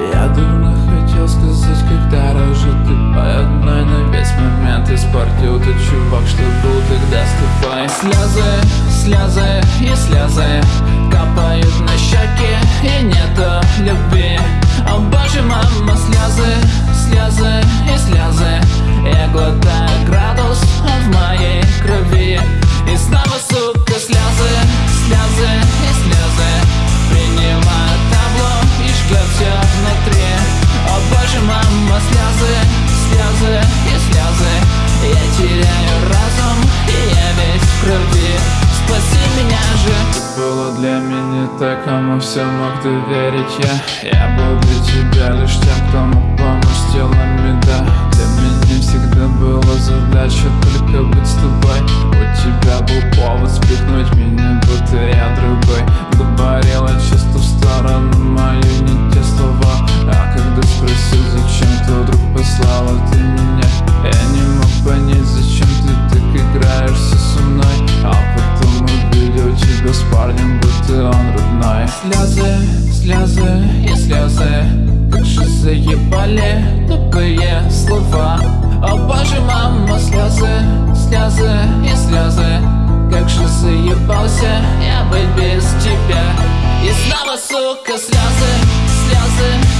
Я давно хотел сказать, когда рожу ты по одной на весь момент испортил ты, чувак, что был тогда с тобой Слезы, слезы и слезы. Теряю разум и я весь в крови. Спаси меня же. Ты была для меня так, кому все мог доверить я. Я был для тебя лишь тем, кто мог помочь телами, да. Для меня всегда была задача только быть с тобой. У тебя был повод спихнуть меня, будто я другой. Говорила чисто в сторону мою, не те слова. А когда спросил, зачем ты вдруг послала ты меня Слезы, слезы и слезы. Как же заебали тупые слова. О боже, мама, слезы, слезы и слезы. Как же заебался я быть без тебя. И снова, сука, слезы, слезы